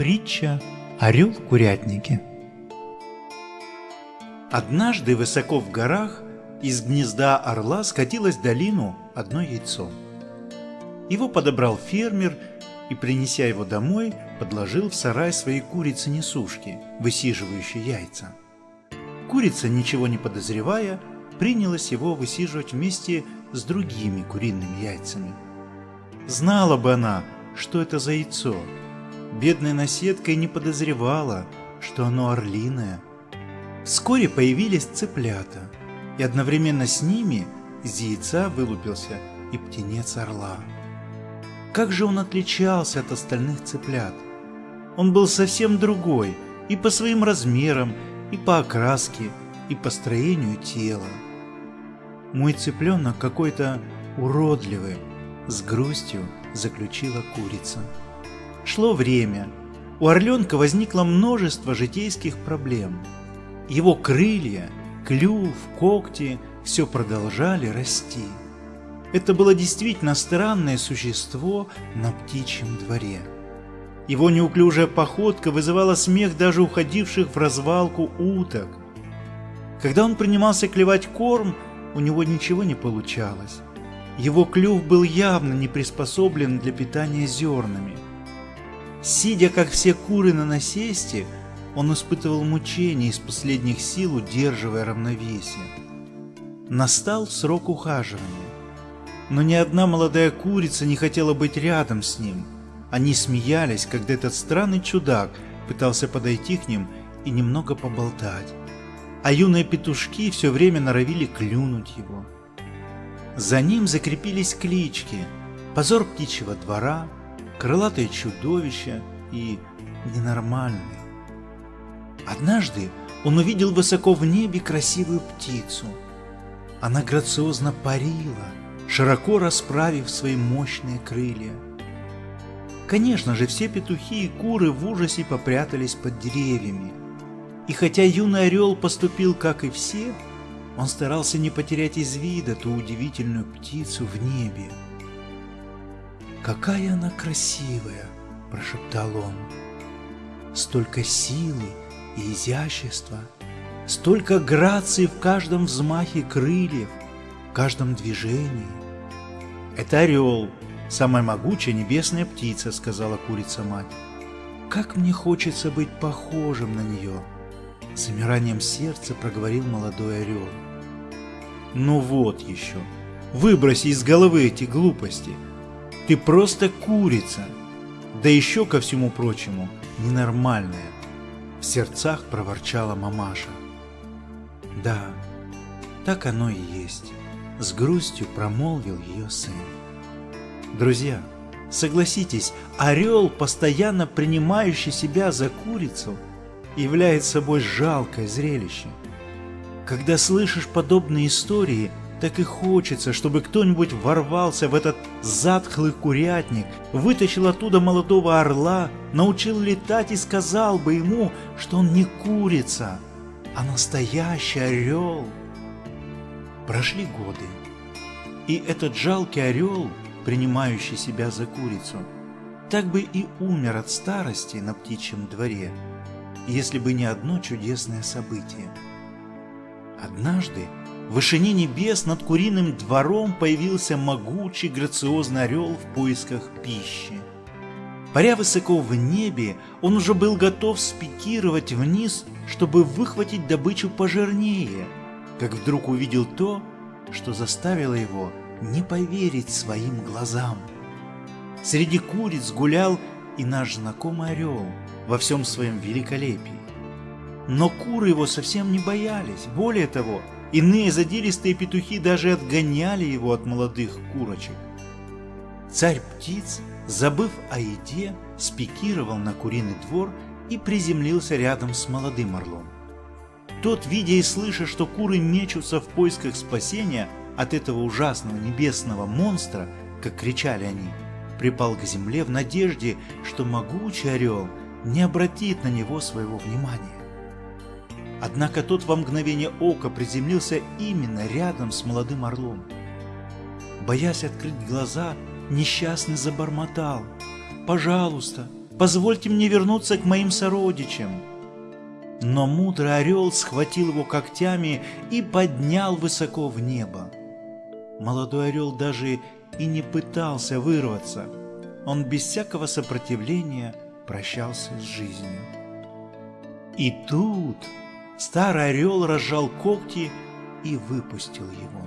Притча «Орел в курятнике». Однажды высоко в горах из гнезда орла скатилось долину одно яйцо. Его подобрал фермер и, принеся его домой, подложил в сарай своей курицы-несушки, высиживающей яйца. Курица, ничего не подозревая, принялась его высиживать вместе с другими куриными яйцами. Знала бы она, что это за яйцо – Бедная наседка и не подозревала, что оно орлиное. Вскоре появились цыплята, и одновременно с ними из яйца вылупился и птенец орла. Как же он отличался от остальных цыплят? Он был совсем другой и по своим размерам, и по окраске, и по строению тела. Мой цыпленок какой-то уродливый, с грустью заключила курица. Шло время. У орленка возникло множество житейских проблем. Его крылья, клюв, когти все продолжали расти. Это было действительно странное существо на птичьем дворе. Его неуклюжая походка вызывала смех даже уходивших в развалку уток. Когда он принимался клевать корм, у него ничего не получалось. Его клюв был явно не приспособлен для питания зернами – Сидя, как все куры на насесте, он испытывал мучения из последних сил, удерживая равновесие. Настал срок ухаживания. Но ни одна молодая курица не хотела быть рядом с ним. Они смеялись, когда этот странный чудак пытался подойти к ним и немного поболтать. А юные петушки все время норовили клюнуть его. За ним закрепились клички «Позор птичьего двора», крылатое чудовище и ненормальный. Однажды он увидел высоко в небе красивую птицу. Она грациозно парила, широко расправив свои мощные крылья. Конечно же, все петухи и куры в ужасе попрятались под деревьями. И хотя юный орел поступил, как и все, он старался не потерять из вида ту удивительную птицу в небе. «Какая она красивая!» – прошептал он. «Столько силы и изящества, столько грации в каждом взмахе крыльев, в каждом движении!» «Это орел, самая могучая небесная птица», – сказала курица-мать. «Как мне хочется быть похожим на нее!» Замиранием сердца проговорил молодой орел. «Ну вот еще! Выброси из головы эти глупости!» Ты просто курица. Да еще ко всему прочему, ненормальная. В сердцах проворчала мамаша. Да, так оно и есть. С грустью промолвил ее сын. Друзья, согласитесь, орел, постоянно принимающий себя за курицу, является собой жалкое зрелище. Когда слышишь подобные истории, так и хочется, чтобы кто-нибудь ворвался в этот затхлый курятник, вытащил оттуда молодого орла, научил летать и сказал бы ему, что он не курица, а настоящий орел. Прошли годы, и этот жалкий орел, принимающий себя за курицу, так бы и умер от старости на птичьем дворе, если бы не одно чудесное событие. Однажды в вышине небес над куриным двором появился могучий грациозный орел в поисках пищи. Паря высоко в небе, он уже был готов спикировать вниз, чтобы выхватить добычу пожирнее, как вдруг увидел то, что заставило его не поверить своим глазам. Среди куриц гулял и наш знакомый орел во всем своем великолепии. Но куры его совсем не боялись, более того, Иные задиристые петухи даже отгоняли его от молодых курочек. Царь птиц, забыв о еде, спикировал на куриный двор и приземлился рядом с молодым орлом. Тот, видя и слыша, что куры мечутся в поисках спасения от этого ужасного небесного монстра, как кричали они, припал к земле в надежде, что могучий орел не обратит на него своего внимания. Однако тот во мгновение ока приземлился именно рядом с молодым орлом. Боясь открыть глаза, несчастный забормотал. «Пожалуйста, Позвольте мне вернуться к моим сородичам. Но мудрый орел схватил его когтями и поднял высоко в небо. Молодой орел даже и не пытался вырваться. Он без всякого сопротивления прощался с жизнью. И тут старый орел разжал когти и выпустил его.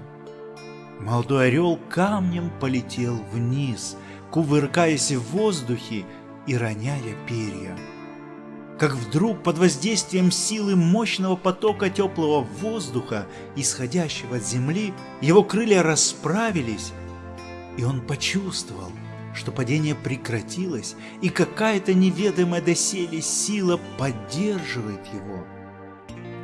Молодой орел камнем полетел вниз, кувыркаясь в воздухе и роняя перья. Как вдруг под воздействием силы мощного потока теплого воздуха, исходящего от земли, его крылья расправились, и он почувствовал, что падение прекратилось, и какая-то неведомая доселе сила поддерживает его.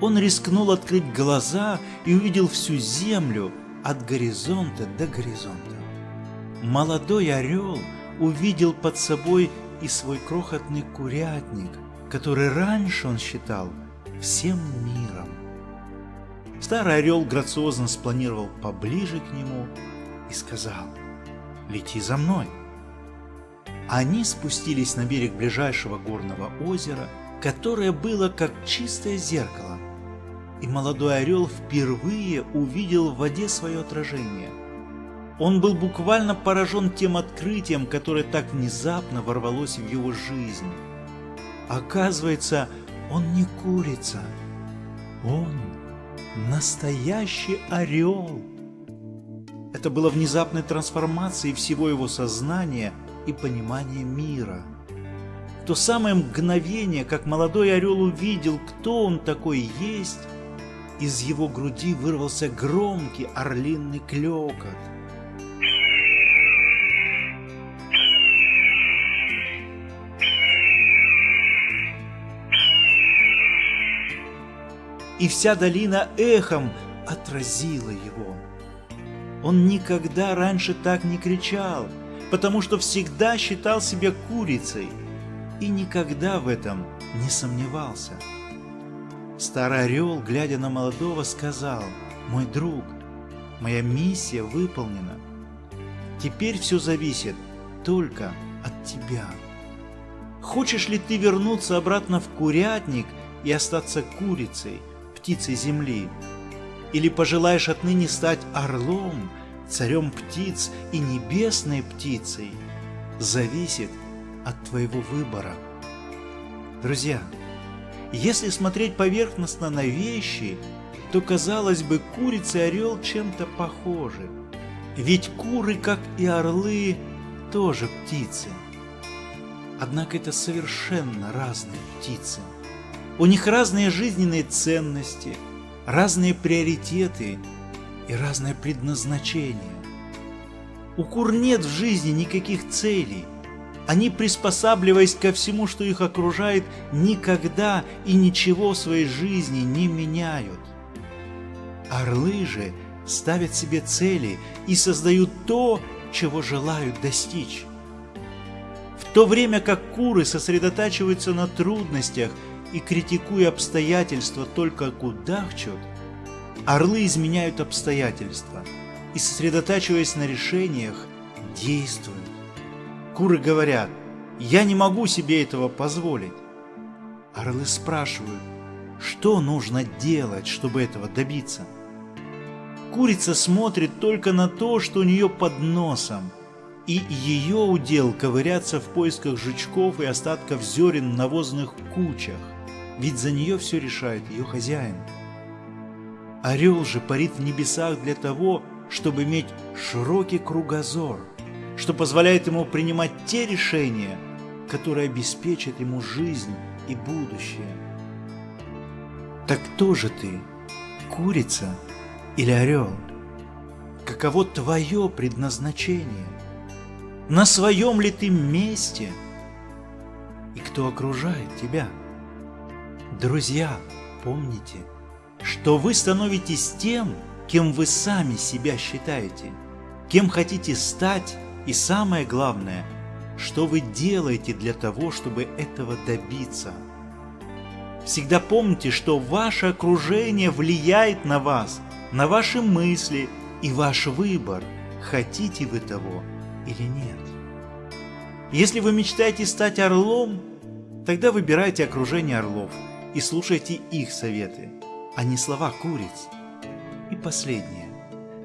Он рискнул открыть глаза и увидел всю землю от горизонта до горизонта. Молодой орел увидел под собой и свой крохотный курятник, который раньше он считал всем миром. Старый орел грациозно спланировал поближе к нему и сказал «Лети за мной». Они спустились на берег ближайшего горного озера, которое было как чистое зеркало, и молодой орел впервые увидел в воде свое отражение. Он был буквально поражен тем открытием, которое так внезапно ворвалось в его жизнь. Оказывается, он не курица, он настоящий орел. Это было внезапной трансформацией всего его сознания – и понимание мира. В то самое мгновение, как молодой орел увидел, кто он такой есть, из его груди вырвался громкий орлиный клекот. И вся долина эхом отразила его. Он никогда раньше так не кричал – потому что всегда считал себя курицей и никогда в этом не сомневался. Старый орел, глядя на молодого, сказал, «Мой друг, моя миссия выполнена. Теперь все зависит только от тебя. Хочешь ли ты вернуться обратно в курятник и остаться курицей, птицей земли? Или пожелаешь отныне стать орлом царем птиц и небесной птицей, зависит от твоего выбора. Друзья, если смотреть поверхностно на вещи, то, казалось бы, курица и орел чем-то похожи. Ведь куры, как и орлы, тоже птицы. Однако это совершенно разные птицы. У них разные жизненные ценности, разные приоритеты и разное предназначение. У кур нет в жизни никаких целей. Они, приспосабливаясь ко всему, что их окружает, никогда и ничего в своей жизни не меняют. Орлы же ставят себе цели и создают то, чего желают достичь. В то время как куры сосредотачиваются на трудностях и, критикуя обстоятельства, только кудахчут, Орлы изменяют обстоятельства и, сосредотачиваясь на решениях, действуют. Куры говорят, я не могу себе этого позволить. Орлы спрашивают, что нужно делать, чтобы этого добиться? Курица смотрит только на то, что у нее под носом, и ее удел ковыряться в поисках жучков и остатков зерен в навозных кучах, ведь за нее все решает ее хозяин. Орел же парит в небесах для того, чтобы иметь широкий кругозор, что позволяет ему принимать те решения, которые обеспечат ему жизнь и будущее. Так кто же ты, курица или орел? Каково твое предназначение? На своем ли ты месте? И кто окружает тебя? Друзья, помните – что вы становитесь тем, кем вы сами себя считаете, кем хотите стать и самое главное, что вы делаете для того, чтобы этого добиться. Всегда помните, что ваше окружение влияет на вас, на ваши мысли и ваш выбор, хотите вы того или нет. Если вы мечтаете стать орлом, тогда выбирайте окружение орлов и слушайте их советы, а не слова куриц. И последнее.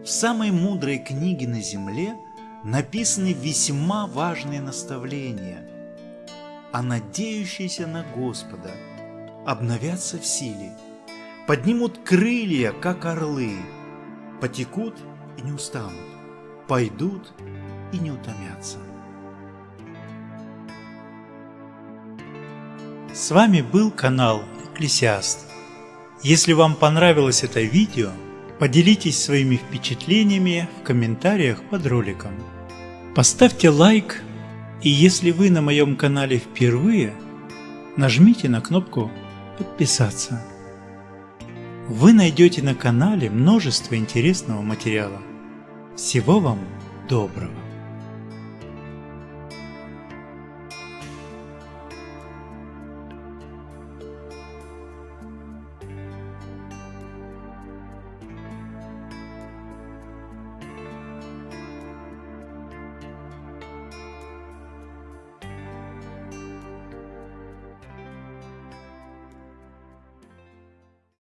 В самой мудрой книге на земле написаны весьма важные наставления, а надеющиеся на Господа обновятся в силе, поднимут крылья, как орлы, потекут и не устанут, пойдут и не утомятся. С вами был канал Экклесиаст. Если вам понравилось это видео, Поделитесь своими впечатлениями в комментариях под роликом. Поставьте лайк и если вы на моем канале впервые, нажмите на кнопку подписаться. Вы найдете на канале множество интересного материала. Всего вам доброго!